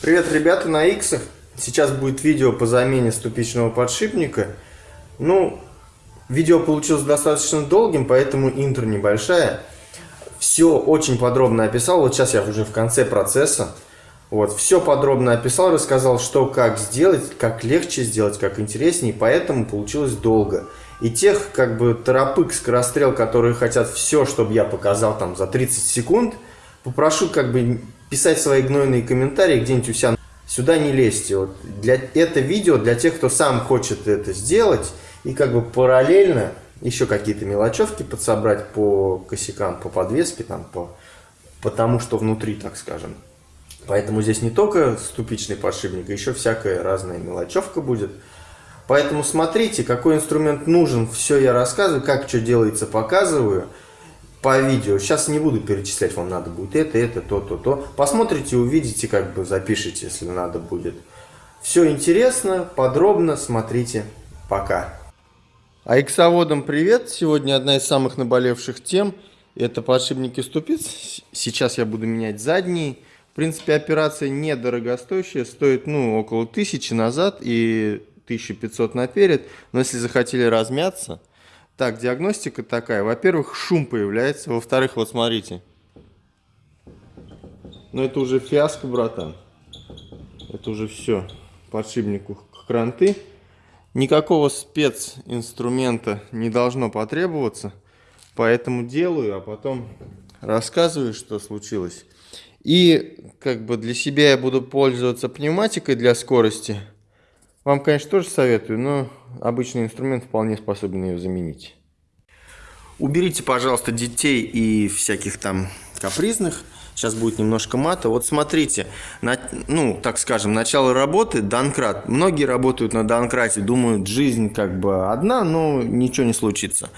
Привет, ребята, на X. Сейчас будет видео по замене ступичного подшипника. Ну, видео получилось достаточно долгим, поэтому интро небольшая. Все очень подробно описал. Вот сейчас я уже в конце процесса. Вот, все подробно описал, рассказал, что, как сделать, как легче сделать, как интереснее, поэтому получилось долго. И тех, как бы, торопык, скорострел, которые хотят все, чтобы я показал там за 30 секунд, попрошу, как бы, писать свои гнойные комментарии где-нибудь у себя. Сюда не лезьте. Вот для, это видео для тех, кто сам хочет это сделать, и, как бы, параллельно еще какие-то мелочевки подсобрать по косякам, по подвеске, там, по, по тому, что внутри, так скажем. Поэтому здесь не только ступичный подшипник, еще всякая разная мелочевка будет. Поэтому смотрите, какой инструмент нужен, все я рассказываю, как что делается, показываю по видео. Сейчас не буду перечислять, вам надо будет это, это, то, то, то. Посмотрите, увидите, как бы запишите, если надо будет. Все интересно, подробно смотрите. Пока. А привет! Сегодня одна из самых наболевших тем – это подшипники ступиц. Сейчас я буду менять задние. В принципе, операция недорогостоящая, стоит ну, около 1000 назад и 1500 наперед. Но если захотели размяться... Так, диагностика такая. Во-первых, шум появляется. Во-вторых, вот смотрите. Но это уже фиаско, братан. Это уже все. Подшипнику кранты. Никакого специнструмента не должно потребоваться. Поэтому делаю, а потом рассказываю, что случилось. И как бы для себя я буду пользоваться пневматикой для скорости. Вам, конечно, тоже советую, но обычный инструмент вполне способен ее заменить. Уберите, пожалуйста, детей и всяких там капризных. Сейчас будет немножко мата. Вот смотрите, на, ну, так скажем, начало работы, Данкрат. Многие работают на Данкрате, думают, жизнь как бы одна, но ничего не случится.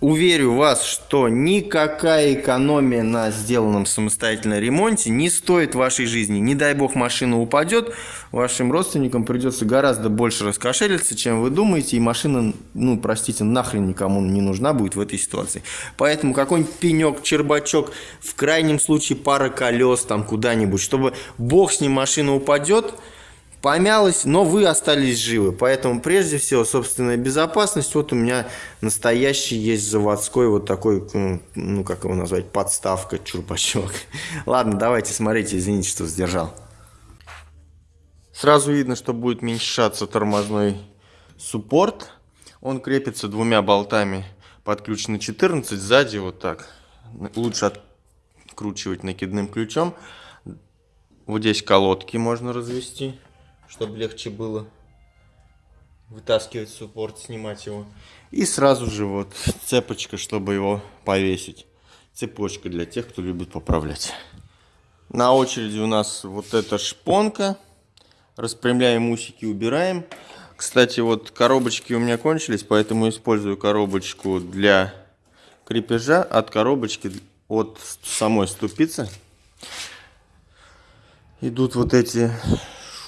Уверю вас, что никакая экономия на сделанном самостоятельном ремонте не стоит вашей жизни. Не дай бог машина упадет, вашим родственникам придется гораздо больше раскошелиться, чем вы думаете, и машина, ну, простите, нахрен никому не нужна будет в этой ситуации. Поэтому какой-нибудь пенек, чербачок, в крайнем случае пара колес там куда-нибудь, чтобы бог с ним машина упадет, помялось, но вы остались живы. Поэтому прежде всего собственная безопасность. Вот у меня настоящий есть заводской вот такой, ну как его назвать, подставка, чурбачок. Ладно, давайте смотрите, извините, что сдержал. Сразу видно, что будет меньшаться тормозной суппорт. Он крепится двумя болтами под ключ на 14, сзади вот так. Лучше откручивать накидным ключом. Вот здесь колодки можно развести чтобы легче было вытаскивать суппорт, снимать его. И сразу же вот цепочка, чтобы его повесить. Цепочка для тех, кто любит поправлять. На очереди у нас вот эта шпонка. Распрямляем усики, убираем. Кстати, вот коробочки у меня кончились, поэтому использую коробочку для крепежа от коробочки от самой ступицы. Идут вот эти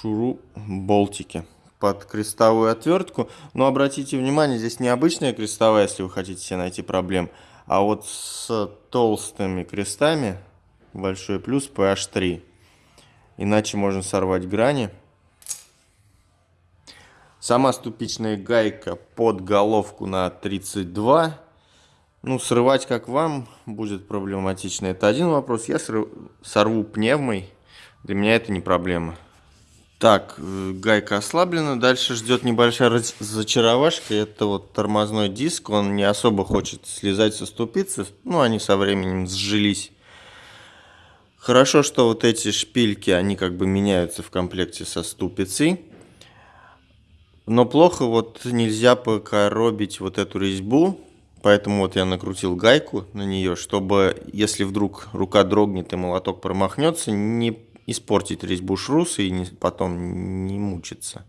шуру болтики под крестовую отвертку. Но обратите внимание, здесь не обычная крестовая, если вы хотите себе найти проблем, а вот с толстыми крестами большой плюс PH3. Иначе можно сорвать грани. Сама ступичная гайка под головку на 32. Ну, срывать как вам будет проблематично. Это один вопрос. Я сорву пневмой. Для меня это не проблема. Так, э, гайка ослаблена. Дальше ждет небольшая зачаровашка. Это вот тормозной диск. Он не особо хочет слезать со ступицы. Ну, они со временем сжились. Хорошо, что вот эти шпильки, они как бы меняются в комплекте со ступицей. Но плохо вот нельзя покоробить вот эту резьбу. Поэтому вот я накрутил гайку на нее, чтобы если вдруг рука дрогнет и молоток промахнется, не испортить резьбу шруса и не, потом не мучиться.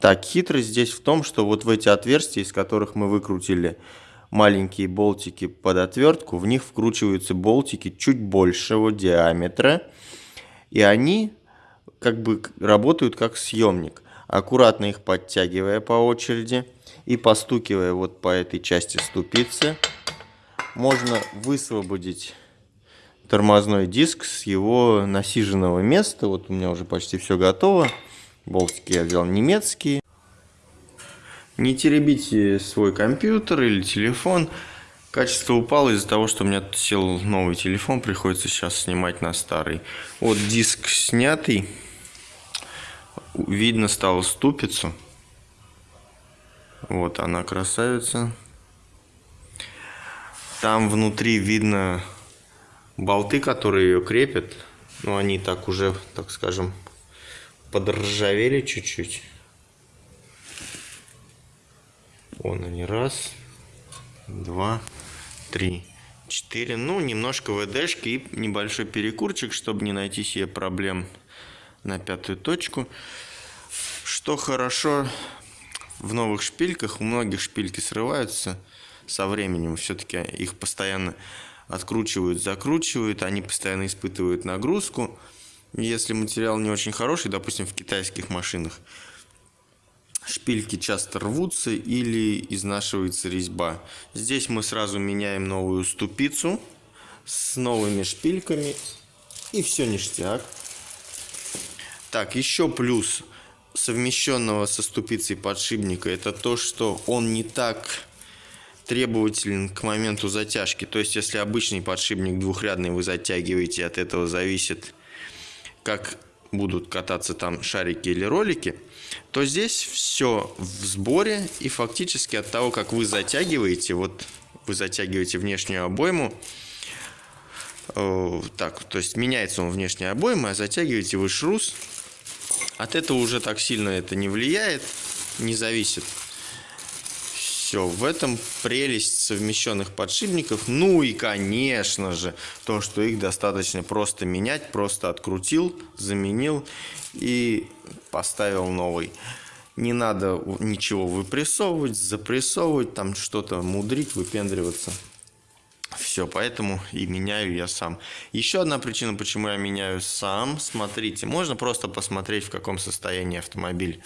Так, хитрость здесь в том, что вот в эти отверстия, из которых мы выкрутили маленькие болтики под отвертку, в них вкручиваются болтики чуть большего диаметра, и они как бы работают как съемник. Аккуратно их подтягивая по очереди и постукивая вот по этой части ступицы, можно высвободить тормозной диск с его насиженного места. Вот у меня уже почти все готово. Болтики я взял немецкие. Не теребите свой компьютер или телефон. Качество упало из-за того, что у меня сел новый телефон, приходится сейчас снимать на старый. Вот диск снятый. Видно стало ступицу. Вот она красавица. Там внутри видно болты, которые ее крепят. Но они так уже, так скажем, подржавели чуть-чуть. Вон они, раз, два, три, четыре. Ну, немножко ВДшки и небольшой перекурчик, чтобы не найти себе проблем на пятую точку. Что хорошо в новых шпильках, у многих шпильки срываются со временем. Все-таки их постоянно откручивают, закручивают, они постоянно испытывают нагрузку. Если материал не очень хороший, допустим, в китайских машинах, шпильки часто рвутся или изнашивается резьба. Здесь мы сразу меняем новую ступицу с новыми шпильками и все ништяк. Так, еще плюс совмещенного со ступицей подшипника это то, что он не так требователен к моменту затяжки. То есть, если обычный подшипник двухрядный вы затягиваете, от этого зависит, как будут кататься там шарики или ролики, то здесь все в сборе. И фактически от того, как вы затягиваете, вот вы затягиваете внешнюю обойму, э, так, то есть меняется он внешней обоймой, а затягиваете вы шрус, от этого уже так сильно это не влияет, не зависит все. В этом прелесть совмещенных подшипников. Ну и, конечно же, то, что их достаточно просто менять. Просто открутил, заменил и поставил новый. Не надо ничего выпрессовывать, запрессовывать, там что-то мудрить, выпендриваться. Все, поэтому и меняю я сам. Еще одна причина, почему я меняю сам. Смотрите, можно просто посмотреть, в каком состоянии автомобиль.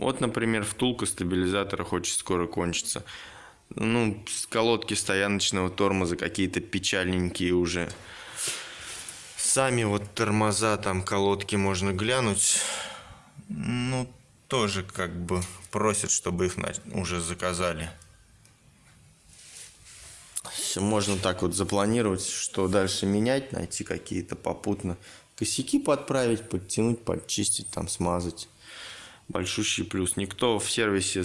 Вот, например, втулка стабилизатора хочет скоро кончиться. Ну, колодки стояночного тормоза какие-то печальненькие уже. Сами вот тормоза, там колодки можно глянуть. Ну, тоже как бы просят, чтобы их уже заказали. Все можно так вот запланировать, что дальше менять, найти какие-то попутно косяки подправить, подтянуть, подчистить, там смазать большущий плюс. Никто в сервисе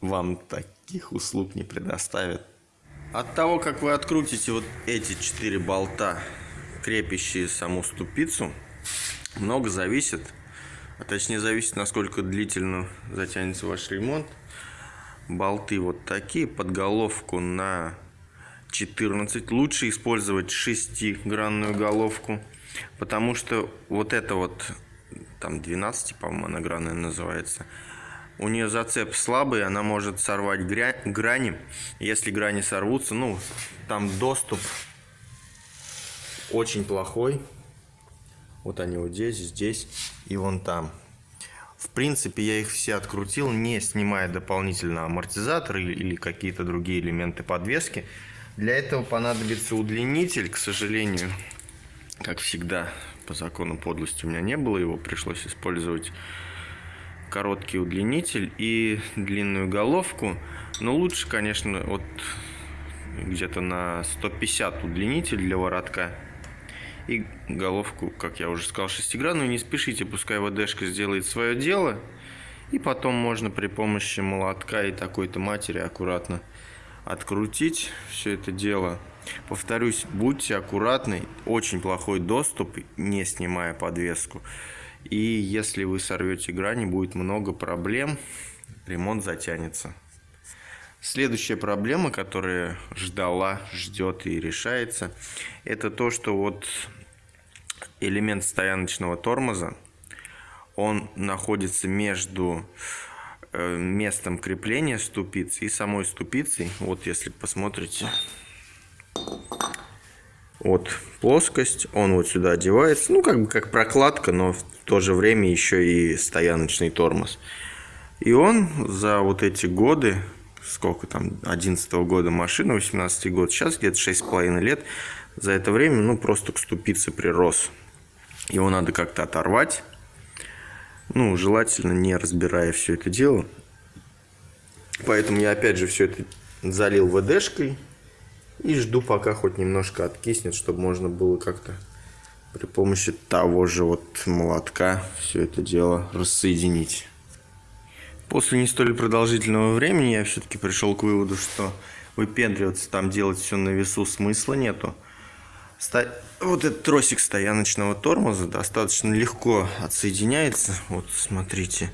вам таких услуг не предоставит. От того, как вы открутите вот эти четыре болта, крепящие саму ступицу, много зависит. А точнее зависит, насколько длительно затянется ваш ремонт. Болты вот такие, под головку на 14. Лучше использовать шестигранную головку, потому что вот это вот там 12, по-моему, она гранная называется. У нее зацеп слабый, она может сорвать грани. Если грани сорвутся, ну, там доступ очень плохой. Вот они вот здесь, здесь и вон там. В принципе, я их все открутил, не снимая дополнительно амортизаторы или какие-то другие элементы подвески. Для этого понадобится удлинитель, к сожалению, как всегда, по закону подлости у меня не было, его пришлось использовать короткий удлинитель и длинную головку. Но лучше, конечно, вот где-то на 150 удлинитель для воротка. И головку, как я уже сказал, шестигранную. Не спешите, пускай ВДшка сделает свое дело. И потом можно при помощи молотка и такой-то матери аккуратно открутить все это дело. Повторюсь, будьте аккуратны, очень плохой доступ, не снимая подвеску. И если вы сорвете грани, будет много проблем, ремонт затянется. Следующая проблема, которая ждала, ждет и решается, это то, что вот элемент стояночного тормоза, он находится между э, местом крепления ступицы и самой ступицей. Вот если посмотрите, вот плоскость, он вот сюда одевается, ну как бы как прокладка, но в то же время еще и стояночный тормоз. И он за вот эти годы, сколько там, 11 -го года машина, 18 год, сейчас где-то 6,5 лет, за это время, ну, просто к ступице прирос. Его надо как-то оторвать. Ну, желательно не разбирая все это дело. Поэтому я опять же все это залил ВДшкой. И жду, пока хоть немножко откиснет, чтобы можно было как-то при помощи того же вот молотка все это дело рассоединить. После не столь продолжительного времени я все-таки пришел к выводу, что выпендриваться там делать все на весу смысла нету. Вот этот тросик стояночного тормоза достаточно легко отсоединяется. Вот смотрите,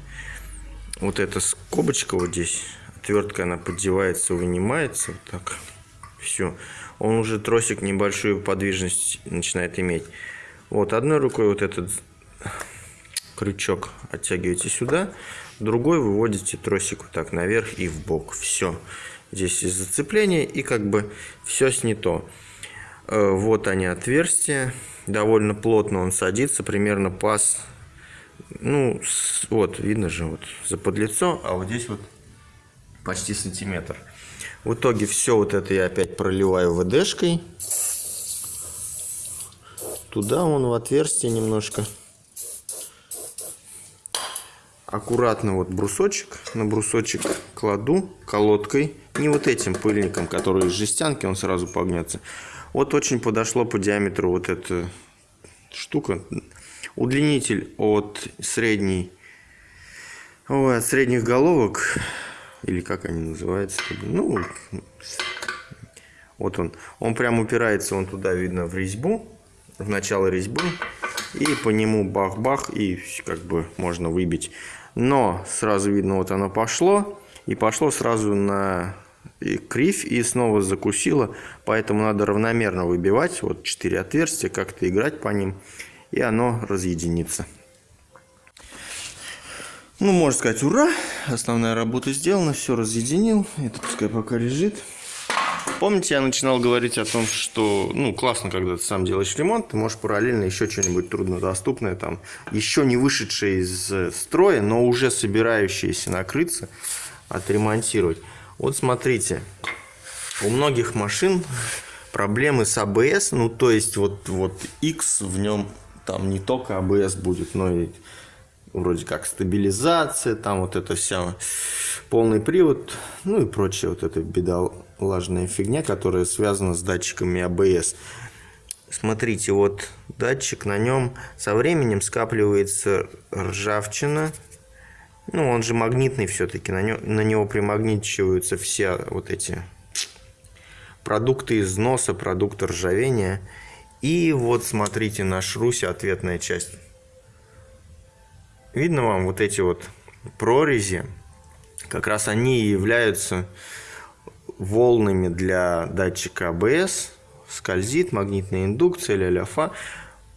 вот эта скобочка вот здесь, отвертка она поддевается, вынимается, вот так, все. Он уже тросик небольшую подвижность начинает иметь. Вот одной рукой вот этот крючок оттягиваете сюда, другой выводите тросик вот так наверх и в бок. Все. Здесь есть зацепление и как бы все снято. Э, вот они отверстия. Довольно плотно он садится, примерно паз. Ну, вот, видно же, вот за подлицо, а вот здесь вот почти сантиметр. В итоге все вот это я опять проливаю ВДшкой. Туда он в отверстие немножко. Аккуратно вот брусочек, на брусочек кладу колодкой. Не вот этим пыльником, который из жестянки, он сразу погнется. Вот очень подошло по диаметру вот эта штука. Удлинитель от средней, ой, от средних головок, или как они называются, ну, вот он, он прям упирается, он туда видно в резьбу, в начало резьбы, и по нему бах-бах, и как бы можно выбить. Но сразу видно, вот оно пошло, и пошло сразу на кривь и снова закусила, поэтому надо равномерно выбивать, вот 4 отверстия, как-то играть по ним, и оно разъединится. Ну, можно сказать, ура, основная работа сделана, все разъединил, это пускай пока лежит. Помните, я начинал говорить о том, что, ну, классно, когда ты сам делаешь ремонт, ты можешь параллельно еще что-нибудь труднодоступное, там, еще не вышедшее из строя, но уже собирающееся накрыться, отремонтировать. Вот смотрите, у многих машин проблемы с АБС, ну то есть вот, вот X в нем там не только АБС будет, но и вроде как стабилизация, там вот это вся полный привод, ну и прочая вот эта бедолажная фигня, которая связана с датчиками АБС. Смотрите, вот датчик, на нем со временем скапливается ржавчина, ну, он же магнитный все-таки, на, на него примагничиваются все вот эти продукты износа, продукты ржавения. И вот смотрите, на шрусе ответная часть. Видно вам вот эти вот прорези? Как раз они являются волнами для датчика АБС. Скользит, магнитная индукция, ля-ля-фа.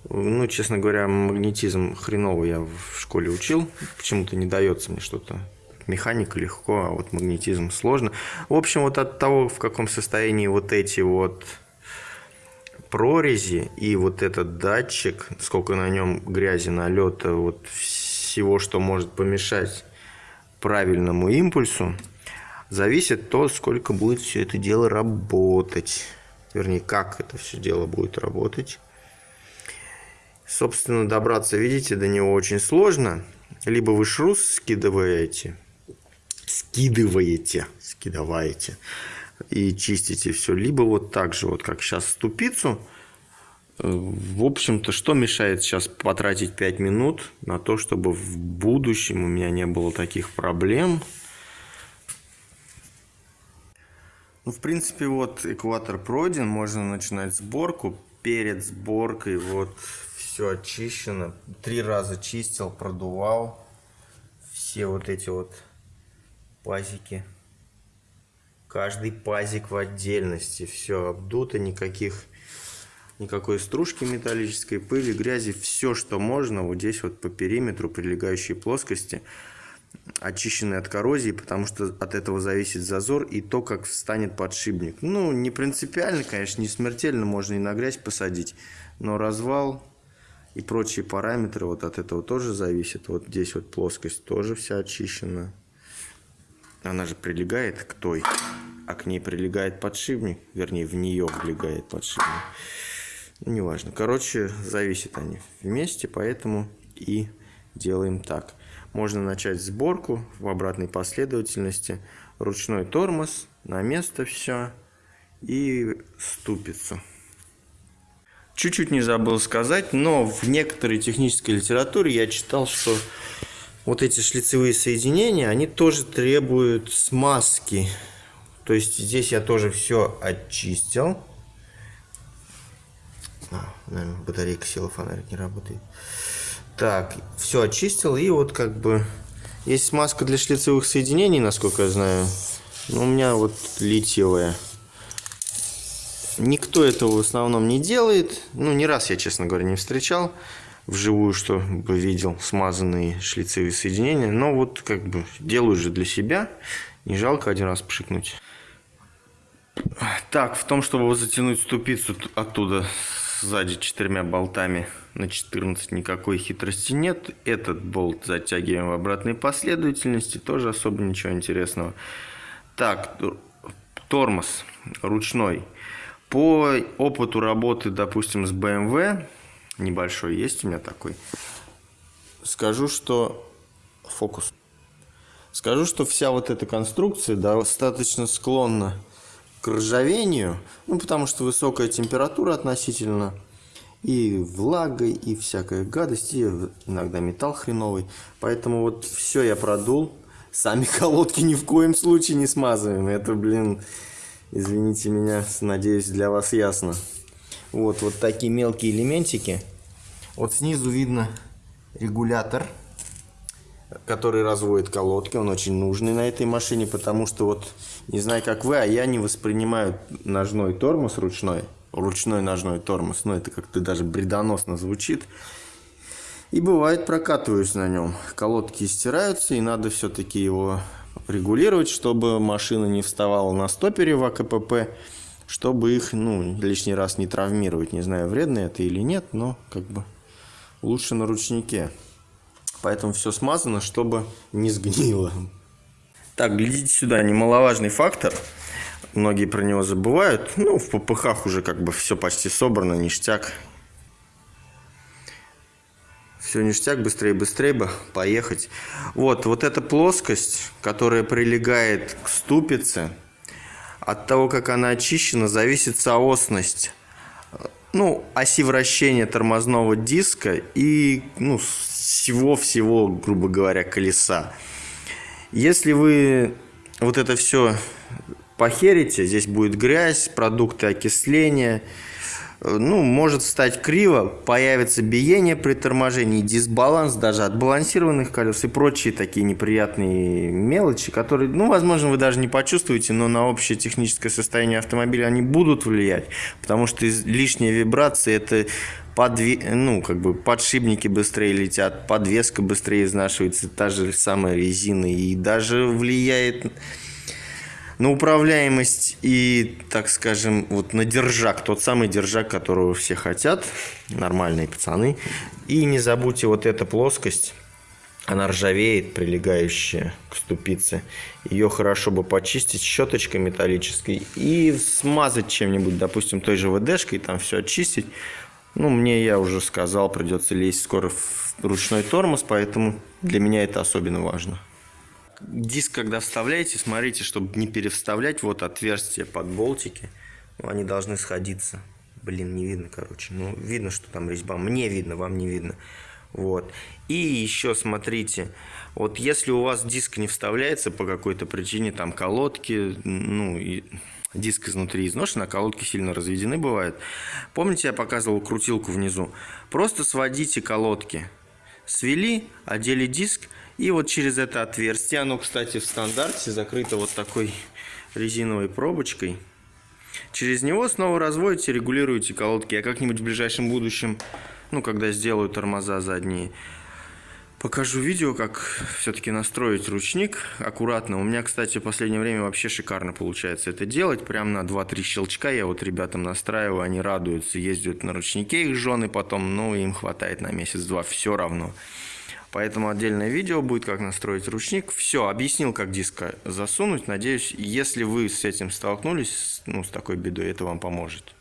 Ну, честно говоря, магнетизм хреново я в школе учил. Почему-то не дается мне что-то. Механика легко, а вот магнетизм сложно. В общем, вот от того, в каком состоянии вот эти вот прорези и вот этот датчик, сколько на нем грязи, налета, вот всего, что может помешать правильному импульсу, зависит то, сколько будет все это дело работать. Вернее, как это все дело будет работать. Собственно, добраться, видите, до него очень сложно. Либо вы шрус скидываете, скидываете, скидываете и чистите все. Либо вот так же, вот как сейчас ступицу. В общем-то, что мешает сейчас потратить 5 минут на то, чтобы в будущем у меня не было таких проблем. Ну, в принципе, вот экватор пройден, можно начинать сборку. Перед сборкой вот все очищено. Три раза чистил, продувал. Все вот эти вот пазики. Каждый пазик в отдельности. Все обдуто, никаких никакой стружки металлической, пыли, грязи. Все, что можно, вот здесь вот по периметру прилегающей плоскости очищены от коррозии, потому что от этого зависит зазор и то, как встанет подшипник. Ну, не принципиально, конечно, не смертельно, можно и на грязь посадить, но развал и прочие параметры вот от этого тоже зависят. Вот здесь вот плоскость тоже вся очищена. Она же прилегает к той, а к ней прилегает подшипник. Вернее, в нее влегает подшипник. Ну, неважно. Короче, зависят они вместе, поэтому и делаем так. Можно начать сборку в обратной последовательности. Ручной тормоз, на место все и ступицу. Чуть-чуть не забыл сказать, но в некоторой технической литературе я читал, что вот эти шлицевые соединения, они тоже требуют смазки. То есть здесь я тоже все очистил. Наверное, батарейка села, фонарик не работает. Так, все очистил, и вот как бы есть смазка для шлицевых соединений, насколько я знаю. Но у меня вот литьевая. Никто этого в основном не делает. Ну, не раз я, честно говоря, не встречал вживую, чтобы видел смазанные шлицевые соединения. Но вот как бы делаю же для себя. Не жалко один раз пшикнуть. Так, в том, чтобы затянуть ступицу оттуда сзади четырьмя болтами на 14 никакой хитрости нет. Этот болт затягиваем в обратной последовательности, тоже особо ничего интересного. Так, тормоз ручной. По опыту работы, допустим, с BMW, небольшой есть у меня такой, скажу, что фокус. Скажу, что вся вот эта конструкция достаточно склонна к ржавению, ну, потому что высокая температура относительно, и влага, и всякая гадость, и иногда металл хреновый. Поэтому вот все я продул. Сами колодки ни в коем случае не смазываем. Это, блин, извините меня, надеюсь, для вас ясно. Вот, вот такие мелкие элементики. Вот снизу видно регулятор который разводит колодки. Он очень нужный на этой машине, потому что вот, не знаю как вы, а я не воспринимаю ножной тормоз ручной. Ручной ножной тормоз. Ну, это как-то даже бредоносно звучит. И бывает прокатываюсь на нем. Колодки стираются, и надо все-таки его регулировать, чтобы машина не вставала на стопере в АКПП, чтобы их ну, лишний раз не травмировать. Не знаю, вредно это или нет, но как бы лучше на ручнике. Поэтому все смазано, чтобы не сгнило. Так, глядите сюда, немаловажный фактор. Многие про него забывают. Ну, в ППХ уже как бы все почти собрано, ништяк. Все ништяк, быстрее, быстрее бы поехать. Вот, вот эта плоскость, которая прилегает к ступице, от того, как она очищена, зависит соосность ну, оси вращения тормозного диска и ну, всего-всего, грубо говоря, колеса. Если вы вот это все похерите, здесь будет грязь, продукты окисления, ну, может стать криво, появится биение при торможении, дисбаланс даже от балансированных колес и прочие такие неприятные мелочи, которые, ну, возможно, вы даже не почувствуете, но на общее техническое состояние автомобиля они будут влиять, потому что лишняя вибрация – это подве... ну, как бы подшипники быстрее летят, подвеска быстрее изнашивается, та же самая резина, и даже влияет на управляемость и, так скажем, вот на держак, тот самый держак, которого все хотят, нормальные пацаны. И не забудьте вот эта плоскость, она ржавеет, прилегающая к ступице. Ее хорошо бы почистить щеточкой металлической и смазать чем-нибудь, допустим, той же ВДшкой, там все очистить. Ну, мне, я уже сказал, придется лезть скоро в ручной тормоз, поэтому для меня это особенно важно диск, когда вставляете, смотрите, чтобы не перевставлять вот отверстия под болтики. Ну, они должны сходиться. Блин, не видно, короче. Ну, видно, что там резьба. Мне видно, вам не видно. Вот. И еще смотрите, вот если у вас диск не вставляется по какой-то причине, там колодки, ну, и диск изнутри изношен, а колодки сильно разведены бывают. Помните, я показывал крутилку внизу? Просто сводите колодки. Свели, одели диск, и вот через это отверстие, оно, кстати, в стандарте закрыто вот такой резиновой пробочкой. Через него снова разводите, регулируете колодки. Я как-нибудь в ближайшем будущем, ну, когда сделаю тормоза задние, покажу видео, как все-таки настроить ручник аккуратно. У меня, кстати, в последнее время вообще шикарно получается это делать. Прям на 2-3 щелчка я вот ребятам настраиваю, они радуются, ездят на ручнике их жены потом, ну, им хватает на месяц-два, все равно. Поэтому отдельное видео будет, как настроить ручник. Все, объяснил, как диск засунуть. Надеюсь, если вы с этим столкнулись, ну, с такой бедой, это вам поможет.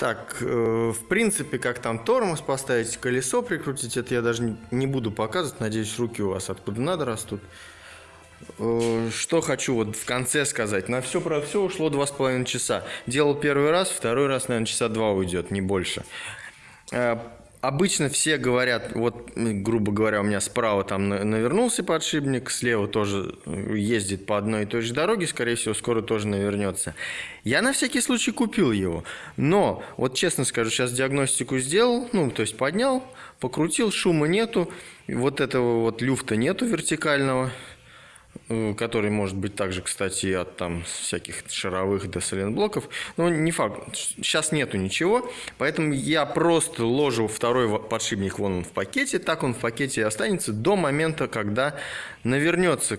Так, э, в принципе, как там тормоз поставить, колесо прикрутить, это я даже не, буду показывать. Надеюсь, руки у вас откуда надо растут. Э, что хочу вот в конце сказать. На все про все ушло два с половиной часа. Делал первый раз, второй раз, наверное, часа два уйдет, не больше. Э, Обычно все говорят, вот, грубо говоря, у меня справа там навернулся подшипник, слева тоже э, ездит по одной и той же дороге, скорее всего, скоро тоже навернется. Я на всякий случай купил его, но, вот честно скажу, сейчас диагностику сделал, ну, то есть поднял, покрутил, шума нету, вот этого вот люфта нету вертикального, который может быть также, кстати, от там всяких шаровых до соленблоков. Но не факт. Сейчас нету ничего, поэтому я просто ложу второй подшипник вон он в пакете, так он в пакете и останется до момента, когда навернется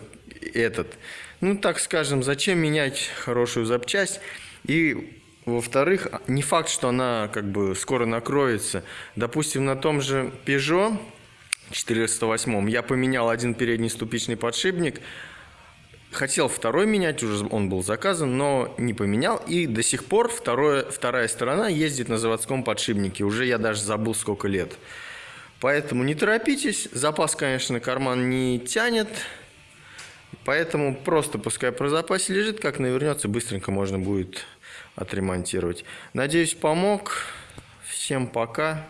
этот. Ну, так скажем, зачем менять хорошую запчасть? И во-вторых, не факт, что она как бы скоро накроется. Допустим, на том же Peugeot 408 я поменял один передний ступичный подшипник. Хотел второй менять, уже он был заказан, но не поменял. И до сих пор второе, вторая сторона ездит на заводском подшипнике. Уже я даже забыл, сколько лет. Поэтому не торопитесь. Запас, конечно, карман не тянет. Поэтому просто пускай про запасе лежит. Как навернется, быстренько можно будет отремонтировать. Надеюсь, помог. Всем пока.